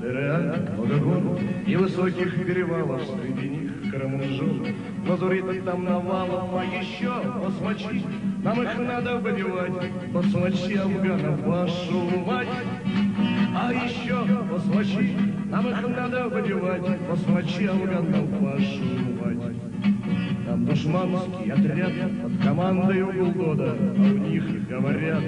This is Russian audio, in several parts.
Дыря, много гор и высоких перевалов, среди них Карамунжу. Лазурита там навалом, а еще басмачи, нам их надо выбивать, басмачи афганов, вашу мать. А еще басмачи, нам их надо выбивать, басмачи афганов, вашу мать. Там душманский отряд под командой Углгода, а у них говорят,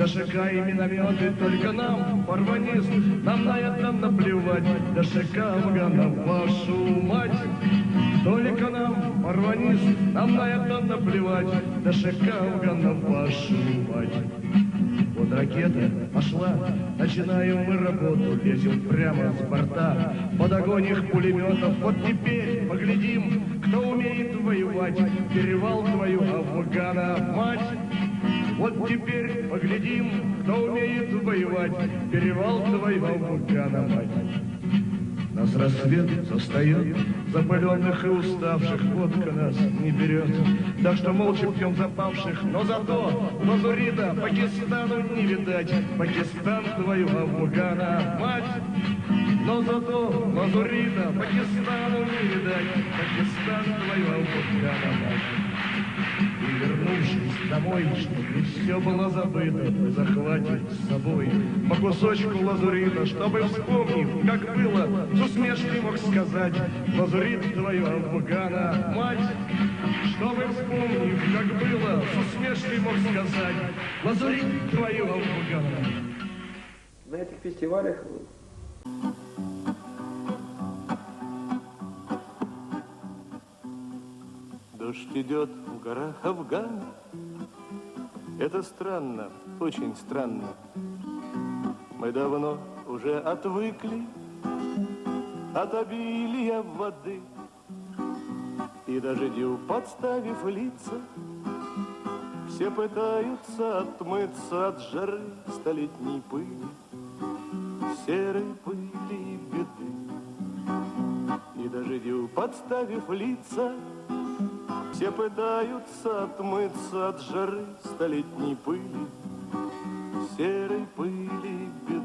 ДШК и минометы только нам, порванист, нам на это наплевать, ДШК афганов, вашу мать. Только нам, порванист, нам на это наплевать, ДШК афганов, вашу мать. Вот ракета пошла, начинаем мы работу, лезем прямо с борта, под огонь их пулеметов. Вот теперь поглядим, кто умеет воевать, перевал твою Афгана, мать. Вот теперь поглядим, кто умеет воевать, перевал твою Афгана, мать. Нас рассвет застает, запаленных и уставших, водка нас не берет. Так что молча пьем запавших, но зато Лазурита Пакистану не видать. Пакистан твою Афгана, мать. Но зато Лазурита Пакистану не видать. Пакистан твою Афгана, мать. Вернувшись домой, чтобы все было забыто, мы захватим с собой по кусочку лазурита, чтобы, вспомнив, как было, с усмешкой мог сказать, лазурит твою Афгана, мать. Чтобы, вспомнив, как было, с усмешкой мог сказать, лазурит твою Афгана. На этих фестивалях Дождь идет в горах Афгана. Это странно, очень странно. Мы давно уже отвыкли от обилия воды. И дождю подставив лица, все пытаются отмыться от жары столетней пыли, серой пыли и беды. И дождю подставив лица, все пытаются отмыться от жары столетней пыли, серой пыли беды.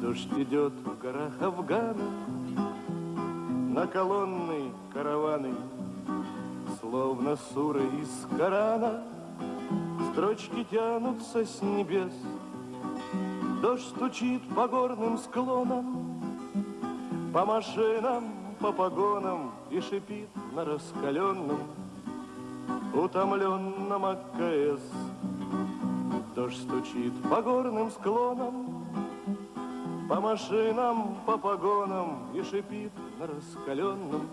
Дождь идет в горах Афгана, на колонны караваны, словно суры из Корана, строчки тянутся с небес. Дождь стучит по горным склонам, по машинам, по погонам и шипит на раскаленном, утомленном АКС. Дождь стучит по горным склонам, по машинам, по погонам и шипит на раскаленном,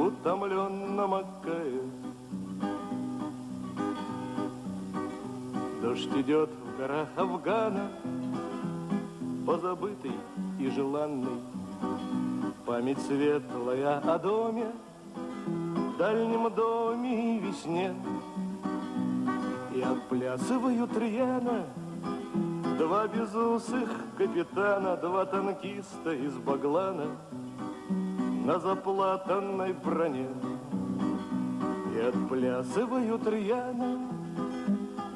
утомленном АКС. Дождь идет в горах Афгана, позабытый и желанный, Память светлая о доме, дальнем доме и весне. И отплясывают рьяно Два безусых капитана, Два танкиста из Баглана На заплатанной броне. И отплясывают рьяно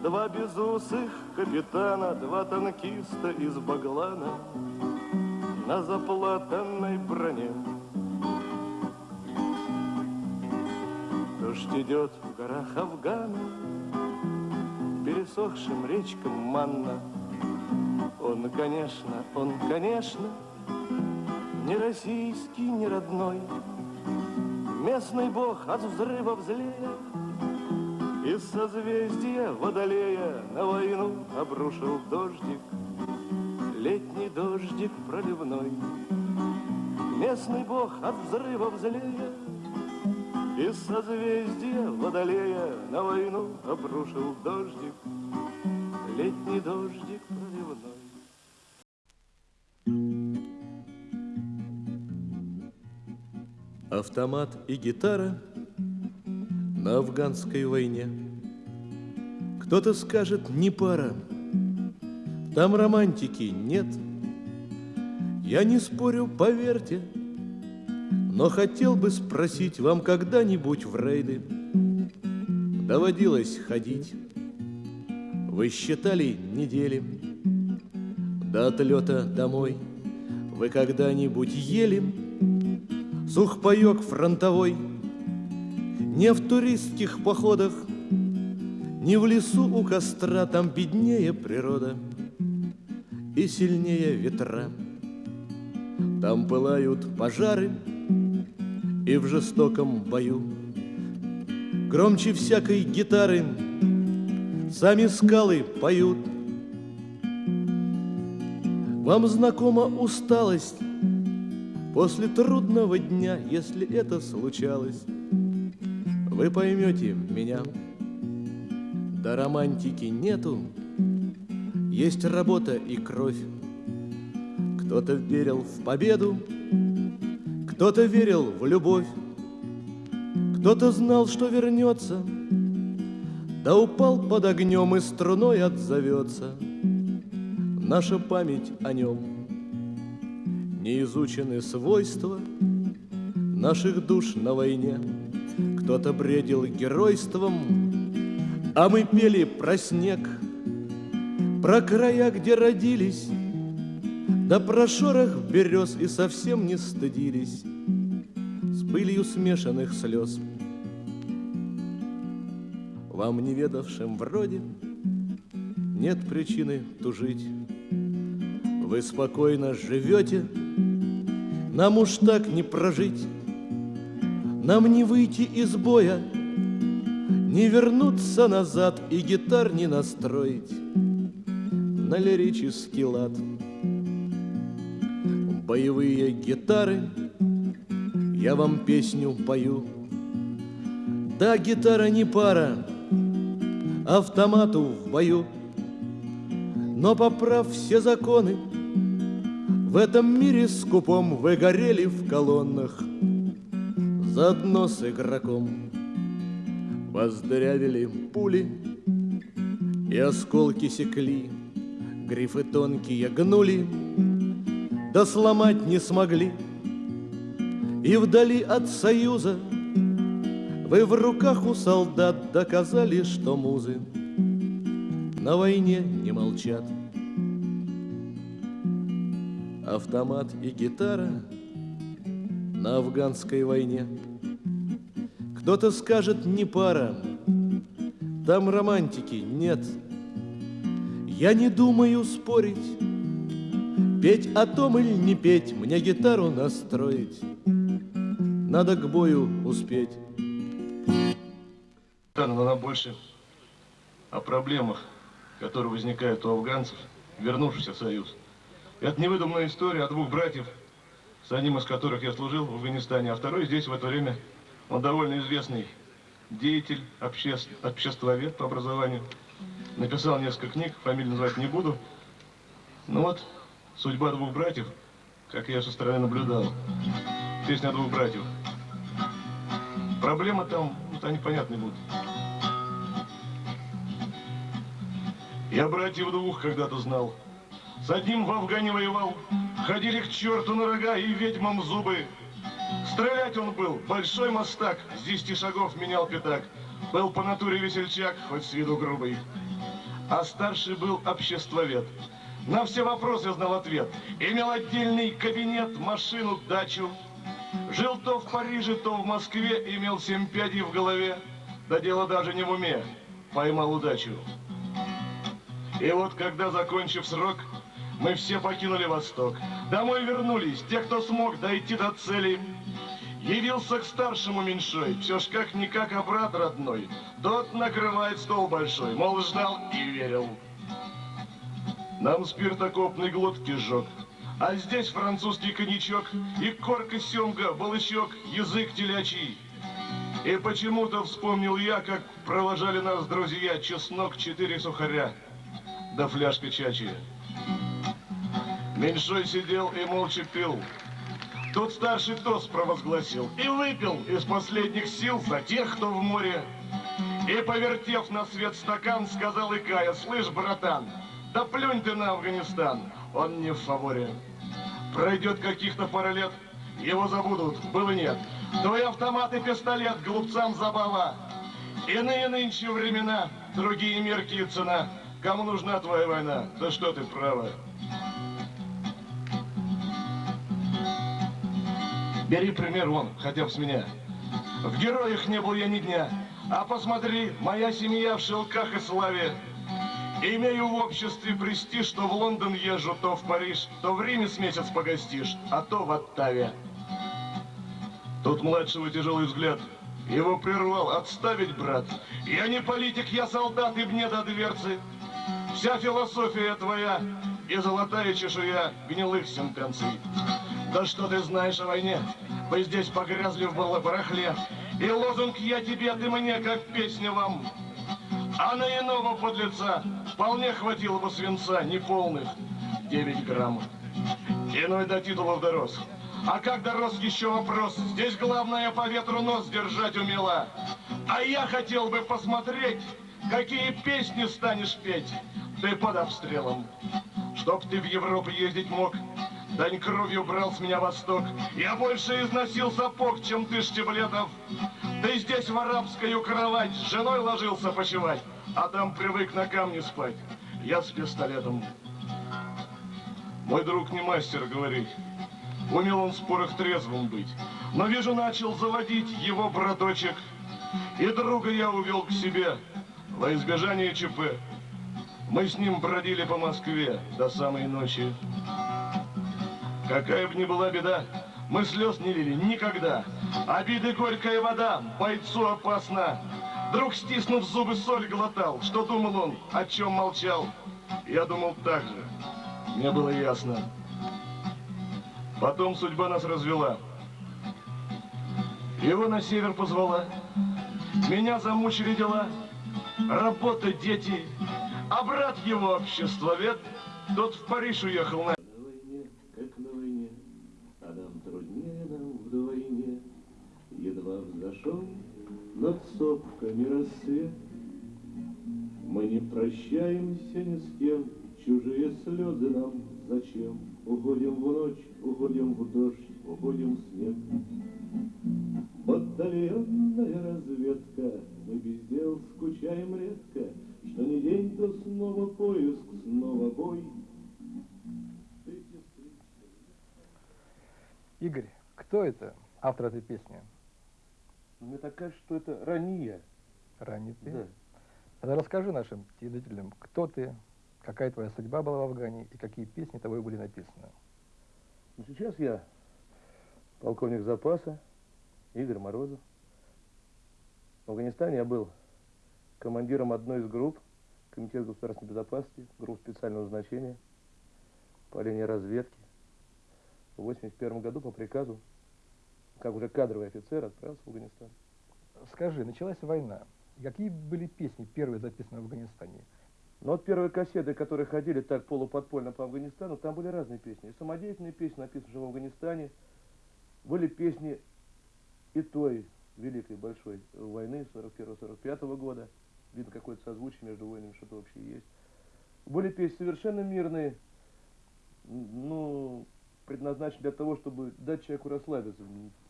Два безусых капитана, Два танкиста из Баглана на заплатанной броне. Дождь идет в горах Афгана, пересохшим речкам манна. Он, конечно, он, конечно, не российский, не родной, Местный бог от взрыва злея Из созвездия Водолея На войну обрушил дождик летний дождик проливной. Местный бог от взрыва злея Из созвездия Водолея На войну обрушил дождик, летний дождик проливной. Автомат и гитара на афганской войне. Кто-то скажет, не пара, там романтики нет. Я не спорю, поверьте, но хотел бы спросить вам когда-нибудь в рейды доводилось ходить. Вы считали недели, до отлета домой Вы когда-нибудь ели сухпайок фронтовой? Не в туристских походах, не в лесу у костра, Там беднее природа и сильнее ветра. Там пылают пожары и в жестоком бою Громче всякой гитары сами скалы поют. Вам знакома усталость после трудного дня, если это случалось. Вы поймете меня. Да романтики нету, есть работа и кровь. Кто-то верил в победу, кто-то верил в любовь, кто-то знал, что вернется, да упал под огнем и струной отзовется. Наша память о нем не изучены свойства наших душ на войне. Кто-то бредил геройством, а мы пели про снег, про края, где родились, да про шорох берез и совсем не стыдились с пылью смешанных слез. Вам, неведавшим вроде, нет причины тужить. Вы спокойно живете, нам уж так не прожить. Нам не выйти из боя, не вернуться назад и гитар не настроить на лирический лад. Боевые гитары, я вам песню пою. Да, гитара не пара, автомату в бою. Но поправ все законы, в этом мире скупом вы горели в колоннах заодно с игроком. Воздырявили пули, и осколки секли, Грифы тонкие гнули, да сломать не смогли. И вдали от союза Вы в руках у солдат доказали, что музы На войне не молчат. Автомат и гитара на афганской войне — кто-то скажет, не пара, там романтики нет. Я не думаю спорить, петь о том или не петь, мне гитару настроить. Надо к бою успеть. Нам больше о проблемах, которые возникают у афганцев, вернувшихся в Союз. Это невыдуманная история о двух братьев, с одним из которых я служил в Афганистане, а второй здесь в это время он довольно известный деятель, обществ, обществовед по образованию. Написал несколько книг, фамилию называть не буду. Ну вот, судьба двух братьев, как я со стороны наблюдал. Песня двух братьев. Проблема там, вот они понятны будут. Я братьев двух когда-то знал. С одним в Афгане воевал, ходили к черту на рога и ведьмам зубы. Стрелять он был, большой мастак, с десяти шагов менял пятак. Был по натуре весельчак, хоть с виду грубый. А старший был обществовед. На все вопросы знал ответ. Имел отдельный кабинет, машину, дачу. Жил то в Париже, то в Москве, имел семь пядей в голове. Да дело даже не в уме, поймал удачу. И вот когда, закончив срок, мы все покинули Восток. Домой вернулись те, кто смог дойти до цели. Явился к старшему меньшой, все ж как-никак, а брат родной. Тот накрывает стол большой, мол, ждал и верил. Нам спиртокопный глотки жег, а здесь французский коньячок и корка семга, балычок, язык телячий. И почему-то вспомнил я, как провожали нас друзья чеснок, четыре сухаря, да фляжка чачи. Меньшой сидел и молча пил. Тут старший тост провозгласил и выпил из последних сил за тех, кто в море. И, повертев на свет стакан, сказал Икая, слышь, братан, да плюнь ты на Афганистан, он не в фаворе. Пройдет каких-то пара лет, его забудут, было нет. Твой автомат и пистолет, глупцам забава. Иные нынче времена, другие мерки и цена. Кому нужна твоя война? Да что ты, право. Бери пример вон, хотя бы с меня. В героях не был я ни дня. А посмотри, моя семья в шелках и славе. Имею в обществе престиж, то в Лондон езжу, то в Париж, то в Риме с месяц погостишь, а то в Оттаве. Тут младшего тяжелый взгляд. Его прервал. Отставить, брат. Я не политик, я солдат, и мне до дверцы. Вся философия твоя и золотая чешуя гнилых сентенций. Да что ты знаешь о войне? Вы здесь погрязли в барахле. И лозунг «Я тебе, ты мне», как песня вам. А на иного подлеца вполне хватило бы свинца неполных 9 грамм. Иной до титулов дорос. А как дорос еще вопрос? Здесь главное по ветру нос держать умела. А я хотел бы посмотреть, какие песни станешь петь. Ты под обстрелом. Чтоб ты в Европу ездить мог, Дань кровью брал с меня восток. Я больше износил сапог, чем ты штиблетов. Ты здесь в арабскую кровать с женой ложился почевать, а там привык на камне спать. Я с пистолетом. Мой друг не мастер говорить. Умел он в спорах трезвым быть. Но вижу, начал заводить его браточек. И друга я увел к себе во избежание ЧП. Мы с ним бродили по Москве до самой ночи. Какая бы ни была беда, мы слез не лили никогда. Обиды горькая вода, бойцу опасна. Друг, стиснув зубы, соль глотал. Что думал он, о чем молчал? Я думал так же. Мне было ясно. Потом судьба нас развела. Его на север позвала. Меня замучили дела. Работа, дети. А брат его обществовед, тот в Париж уехал на... сопками рассвет. Мы не прощаемся ни с кем, чужие слезы нам зачем? Уходим в ночь, уходим в дождь, уходим в снег. Батальонная разведка, мы без дел скучаем редко, Что не день, то снова поиск, снова бой. Игорь, кто это, автор этой песни? Мне так кажется, что это ранее. Ранний ты? Да. Тогда расскажи нашим телезрителям, кто ты, какая твоя судьба была в Афгане и какие песни тобой были написаны. Но сейчас я полковник запаса Игорь Морозов. В Афганистане я был командиром одной из групп Комитета государственной безопасности, групп специального назначения по линии разведки. В 1981 году по приказу, как уже кадровый офицер, отправился в Афганистан. Скажи, началась война. Какие были песни первые записаны в Афганистане? Но вот первые кассеты, которые ходили так полуподпольно по Афганистану, там были разные песни. И самодеятельные песни, написанные в Афганистане, были песни и той великой большой войны 41-45 года. Видно, какое-то созвучие между войнами, что-то вообще есть. Были песни совершенно мирные, ну, предназначены для того, чтобы дать человеку расслабиться.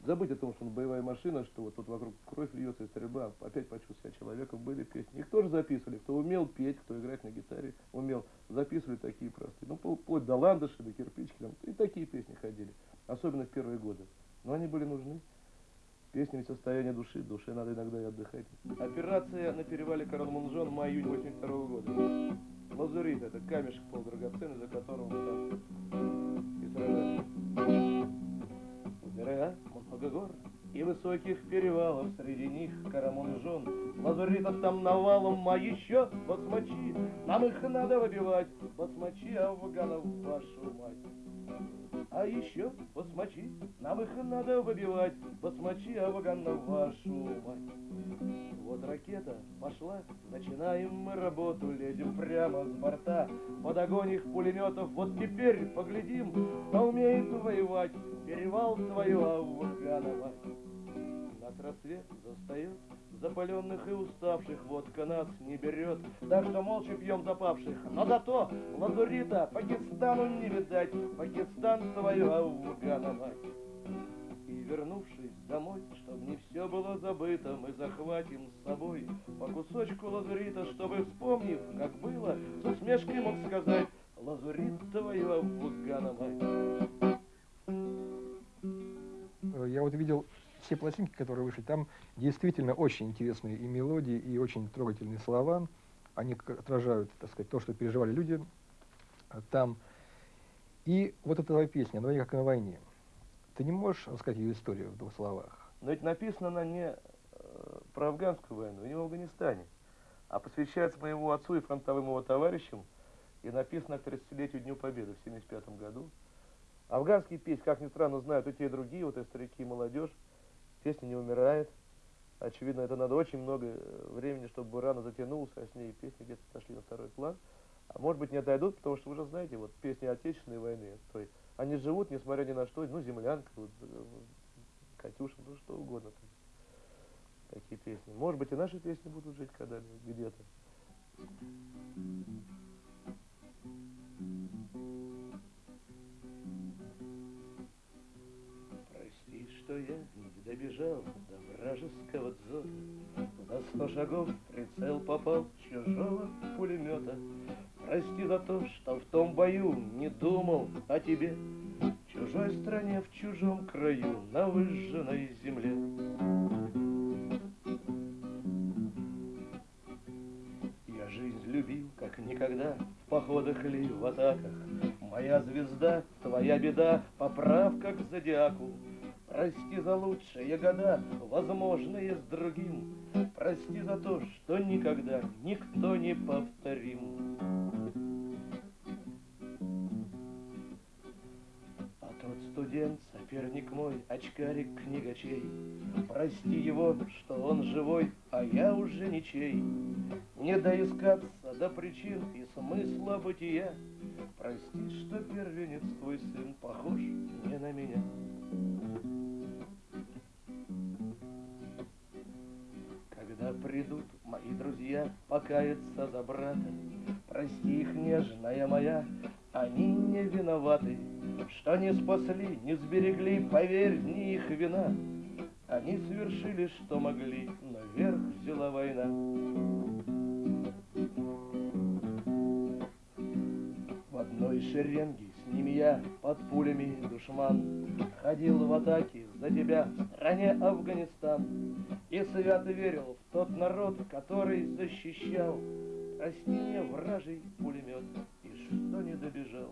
Забыть о том, что он боевая машина, что вот тут вокруг кровь льется и стрельба, опять почувствовать себя человеком. Были песни. Их тоже записывали. Кто умел петь, кто играть на гитаре, умел. Записывали такие простые. Ну, вплоть до ландыши, до кирпички. Там, и такие песни ходили. Особенно в первые годы. Но они были нужны. Песня ведь состояние души, душе надо иногда и отдыхать. Операция на перевале Карл-Мунжон май-июнь 82 года. Лазурит, это камешек полудрагоценный, за которого мы там высоких перевалов, среди них Карамунжон. Лазуритов там навалом, а еще басмачи, нам их надо выбивать, басмачи афганов, вашу мать. А еще басмачи, нам их надо выбивать, басмачи афганов, вашу мать. Вот ракета пошла, начинаем мы работу, лезем прямо с борта, под огонь их пулеметов, вот теперь поглядим, кто умеет воевать, перевал твою Афганова. Нас рассвет застает, запаленных и уставших, водка нас не берет, так что молча пьем запавших, но зато лазурита Пакистану не видать, Пакистан твою Афганова. И вернувшись домой, чтоб не все было забыто, мы захватим с собой по кусочку лазурита, чтобы, вспомнив, как было, с усмешкой мог сказать, лазурит твою Афганова. э, я вот видел все пластинки, которые вышли, там действительно очень интересные и мелодии, и очень трогательные слова. Они отражают, так сказать, то, что переживали люди э, там. И вот эта твоя песня «На войне, как на войне». Ты не можешь рассказать ее историю в двух словах? Но ведь написана она не э, про афганскую войну, не в Афганистане, а посвящается моему отцу и фронтовым его товарищам, и написана к 30-летию Дню Победы в 1975 году. Афганские песни, как ни странно, знают и те, и другие, вот и старики, и молодежь. Песня не умирает. Очевидно, это надо очень много э, времени, чтобы рано затянулся, а с ней песни где-то сошли на второй план. А может быть не отойдут, потому что вы уже знаете, вот песни Отечественной войны, то есть они живут, несмотря ни на что, ну, землянка, вот, э, Катюша, ну, что угодно. Такие песни. Может быть, и наши песни будут жить когда-нибудь где-то. Прости, что я добежал до вражеского дзота. За сто шагов прицел попал чужого пулемета. Прости за то, что в том бою не думал о тебе. В чужой стране, в чужом краю, на выжженной земле. Я жизнь любил, как никогда, в походах или в атаках. Моя звезда, твоя беда, поправка к зодиаку. Прости за лучшие года, возможные с другим. Прости за то, что никогда никто не повторим. А тот студент, соперник мой, очкарик книгачей, Прости его, что он живой, а я уже ничей. Не доискаться до причин и смысла бытия. Прости, что первенец твой сын похож не на меня. Покаяться за брата, Прости их, нежная моя, они не виноваты, Что не спасли, не сберегли, поверь, не их вина. Они совершили, что могли, но верх взяла война. В одной шеренге с ними я под пулями душман Ходил в атаке за тебя в стране Афганистан И свято верил в тот народ, который защищал. Прости мне, вражий пулемет, и что не добежал.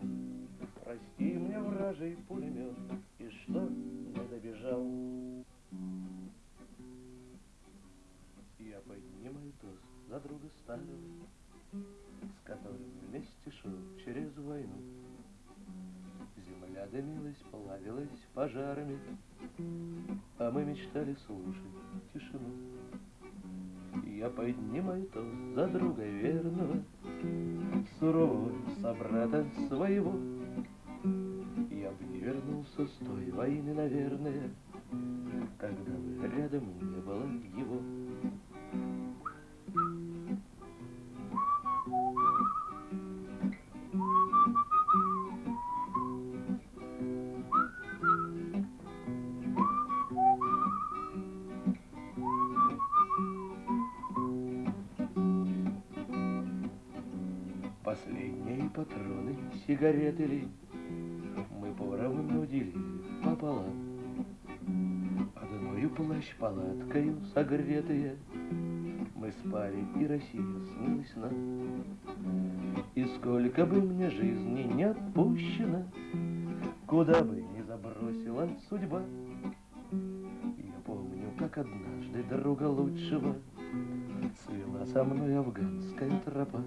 Прости мне, вражий пулемет, и что не добежал. Я поднимаю тост за друга старого С которым вместе шел через войну дымилась, плавилась пожарами, А мы мечтали слушать тишину. Я поднимаю тост за друга верного, Сурового собрата своего. Я бы не вернулся с той войны, наверное, Когда бы рядом не было его. Патроны, сигареты ли Мы поровну делили пополам. Одною плащ палаткою согретые Мы спали, и Россия снилась нам. И сколько бы мне жизни не отпущено Куда бы ни забросила судьба. Я помню, как однажды друга лучшего Свела со мной афганская тропа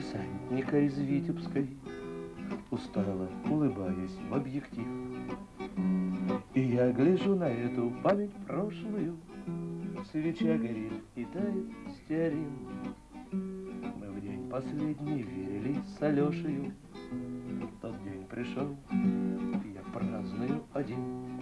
десантника из Витебской Устало улыбаясь в объектив. И я гляжу на эту память прошлую. Свеча горит и тает стеарин Мы в день последний верили с Алешею. Тот день пришел, я праздную один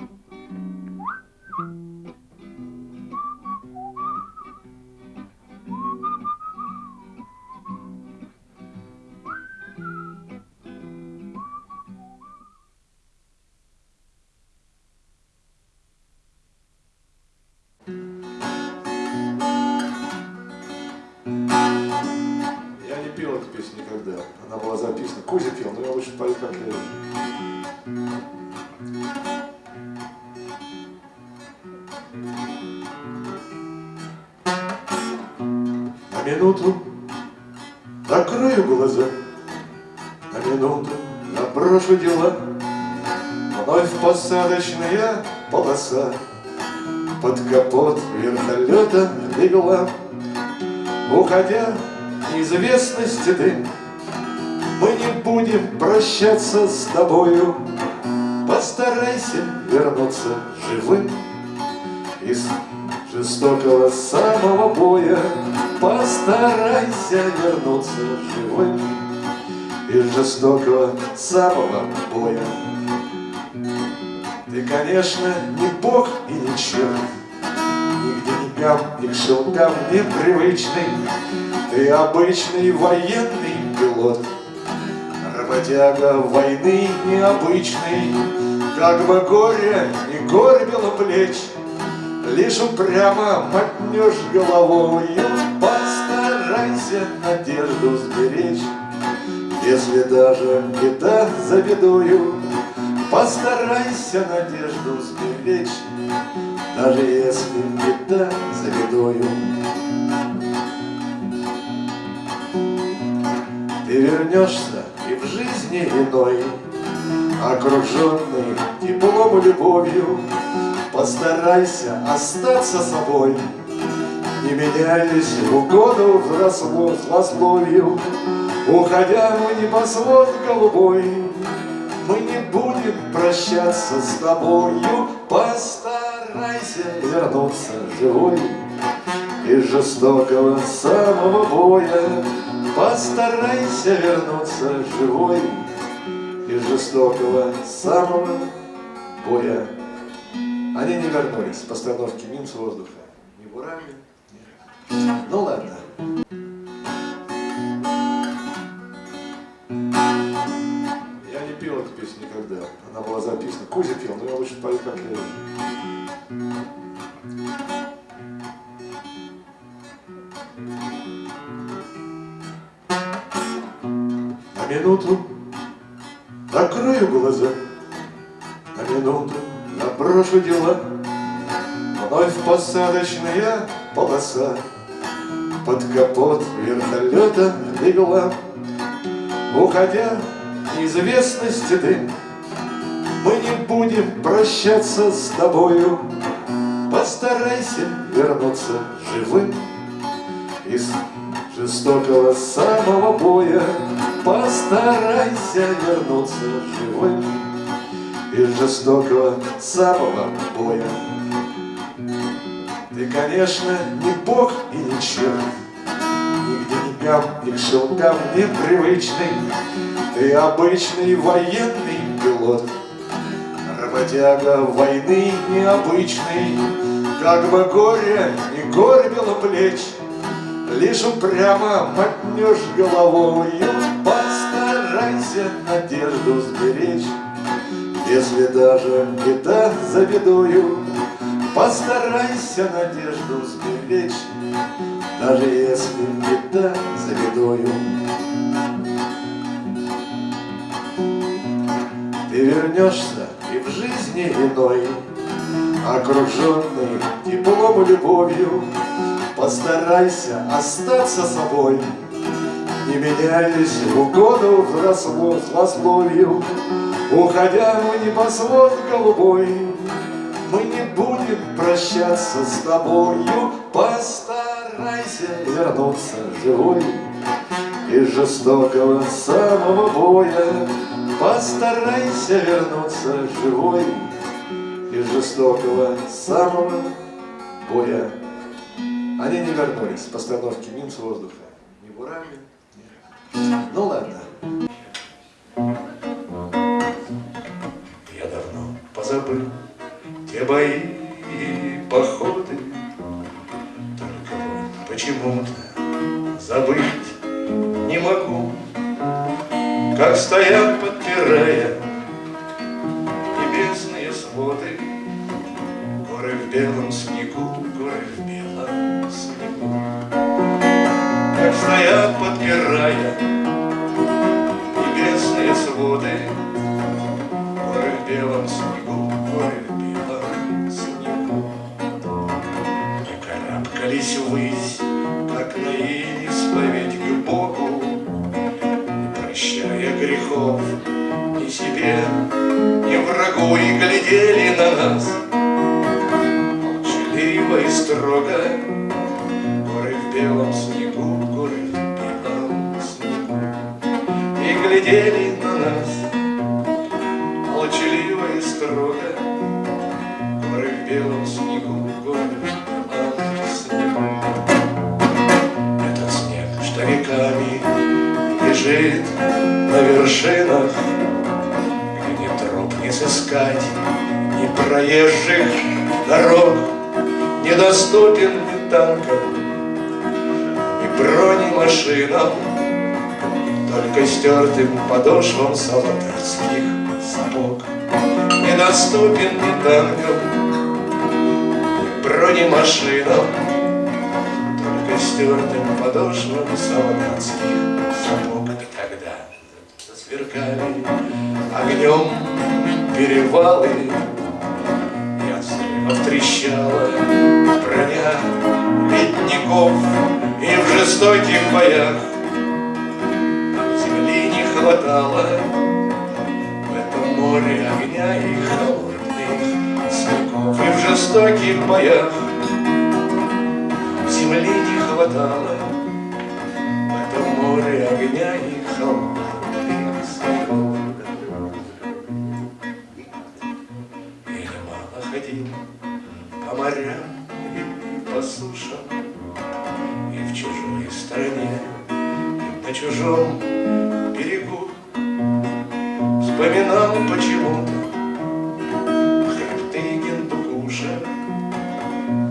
пою. На минуту закрою глаза, на минуту наброшу дела, Вновь посадочная полоса. Под капот вертолета легла, Уходя неизвестности дым, Мы не будем прощаться с тобою, Постарайся вернуться живым Из жестокого самого боя. Постарайся вернуться живым Из жестокого самого боя. Ты, конечно, не бог и не черт Ни к деньгам, ни к шелкам непривычный. Ты обычный военный пилот Работяга войны необычный Как бы горе не горбило плеч Лишь упрямо мотнешь головою Постарайся надежду сберечь. Если даже беда за бедою Постарайся надежду сберечь Даже если беда за бедою Ты вернешься и в жизни иной Окруженный теплом и любовью. Постарайся остаться собой Не меняясь в угоду злословию Уходя в небосвод голубой Мы не будем прощаться с тобою. Постарайся вернуться живой Из жестокого самого боя Постарайся вернуться живой Из жестокого самого боя они не вернулись с постановки «Мин с воздуха». Ни бурами, ни... Ну ладно. Я не пел эту песню никогда. Она была записана. Кузя пел, но я лучше пою, как я. Минуту. Закрою глаза, на минуту. Наброшу дела, Вновь посадочная полоса. Под капот вертолета легла, Уходя неизвестности дым, Мы не будем прощаться с тобою, Постарайся вернуться живым Из жестокого самого боя Постарайся вернуться живым из жестокого самого боя. Ты, конечно, не бог и не черт, Ни к деньгам, ни к шелкам непривычный, Ты обычный военный пилот, Работяга войны необычный, Как бы горе не горбило плеч, Лишь упрямо мотнешь головою, Постарайся надежду сберечь. Если даже беда за бедою, Постарайся надежду сберечь, Даже если беда за бедою. Ты вернешься и в жизни иной, Окруженный теплом и любовью, Постарайся остаться собой, Не меняясь в угоду взросло злословию, Уходя в небосвод голубой, Мы не будем прощаться с тобою, Постарайся вернуться живой Из жестокого самого боя, Постарайся вернуться живой Из жестокого самого боя. Они не вернулись постановки «Мин воздуха». Ни бурами. Ну ладно. Я давно позабыл те бои и походы, Только вот почему-то забыть не могу, Как стоят, подпирая ни врагу, и глядели на нас. Молчаливо и строго, горы в белом снегу, горы в белом снегу, и глядели на нас. Молчаливо и строго, горы в белом снегу, горы в белом снегу. Этот снег, что веками лежит на вершинах, сыскать, ни проезжих дорог, недоступен ни танкам, ни бронемашинам, только стертым подошвам солдатских сапог. Недоступен ни танкам, ни бронемашинам, только стертым подошвам солдатских сапог. И тогда засверкали огнем перевалы, и от взрывов трещала броня ледников, и в жестоких боях. Нам земли не хватало в этом море огня и холодных снегов, и в жестоких боях. Земли не хватало в этом море огня и холодных чужом берегу Вспоминал почему-то хребты Гендукуша,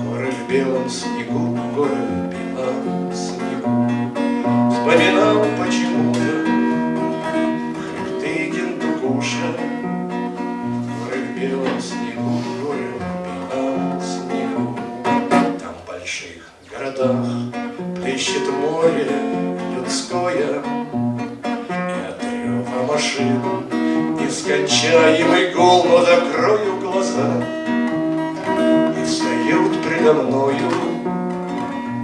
Горы в белом снегу, горы в белом снегу. Вспоминал почему-то хребты Гендукуша, Горы в белом снегу, горы в белом снегу. Там в больших городах плещет море машин нескончаемый но закрою глаза, И встают предо мною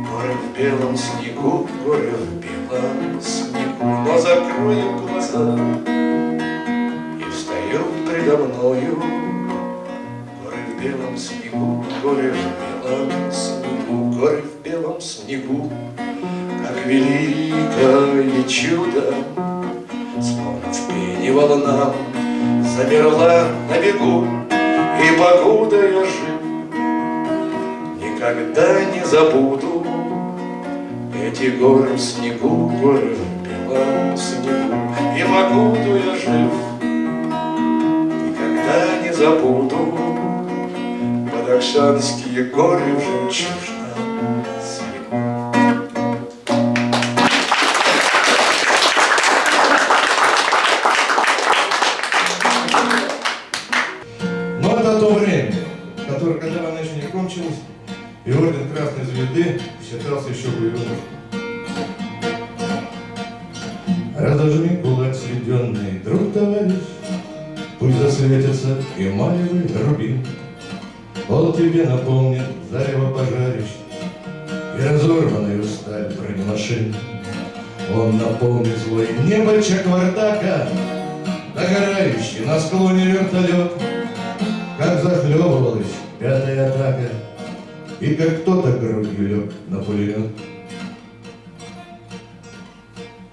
горы в белом снегу, горы в белом снегу, но закрою глаза, и встают предо мною Горы в белом снегу, горы в белом снегу, горы в белом снегу, Как великое чудо, в пене волнам, Замерла на бегу, и покуда я жив, Никогда не забуду эти горы в снегу, горы в белом снегу, И покуда я жив, никогда не забуду Бадахшанские горы в жемчужном и орден Красной Звезды считался еще боевым. Разожми кулак сведенный, друг товарищ, Пусть засветится эмалевый рубин. Пол тебе напомнит зарево пожарищ И разорванную сталь бронемашин. Он напомнит злой небо Чаквардака, Догорающий на склоне вертолет, Как захлебывалась пятая атака, И как кто-то грудью лег на пулемет.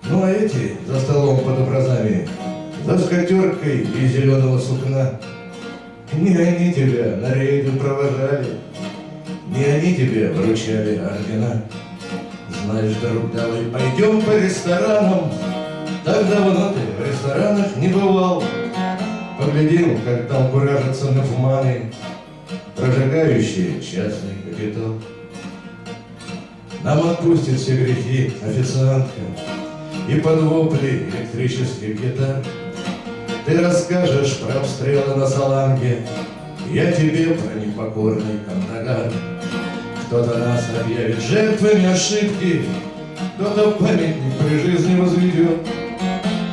Ну а эти за столом под образами, За скатеркой из зеленого сукна, Не они тебя на рейды провожали, Не они тебе вручали ордена. Знаешь, друг, давай пойдем по ресторанам, Так давно ты в ресторанах не бывал. Поглядим, как там куражатся нафманы, Прожигающие частный капитал. Нам отпустит все грехи официантка И под вопли электрических гитар Ты расскажешь про обстрелы на Саланге Я тебе про непокорный Кандагар Кто-то нас объявит жертвами ошибки Кто-то памятник при жизни возведет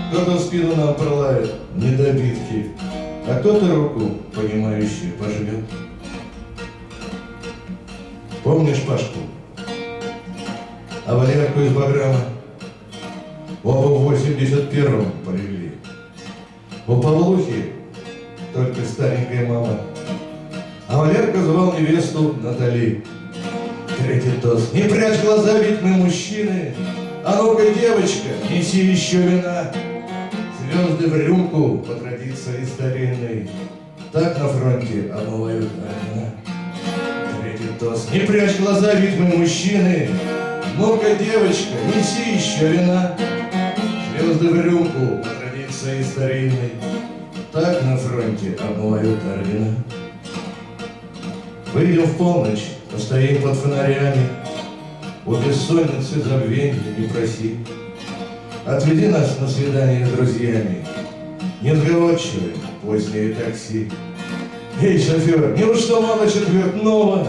кто-то спину нам пролает недобитки, а кто-то руку, понимающую, пожмет. Помнишь Пашку? А Валерку из Баграма? Оба в 81-м полегли. У Павлухи только старенькая мама. А Валерка звал невесту Натали. Третий тост. Не прячь глаза, ведь мы мужчины. А ну-ка, девочка, неси еще вина. Звезды в рюмку по традиции старинной. Так на фронте омывают ордена. Тост. Не прячь глаза, ведь мужчины. Ну-ка, девочка, неси еще вина. Звезды в рюмку традиции старинной. Так на фронте омывают ордена. Выйдем в полночь, постоим под фонарями, У бессонницы забвенья не проси. Отведи нас на свидание с друзьями, Несговорчивые позднее такси. Эй, шофер, неужто мало четвертного?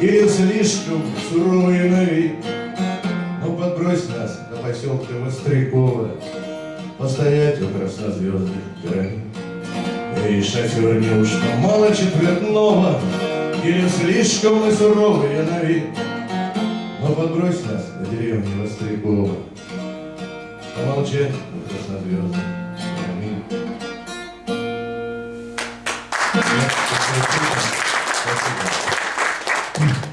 Или слишком суровые на вид? Ну, подбрось нас до поселка Вострякова, Постоять у краснозвездных границ. Эй, шофер, неужто мало четвертного? Или слишком мы суровые на вид? Но подбрось нас до деревни Вострякова, Помолчать у краснозвездных границ. Нет,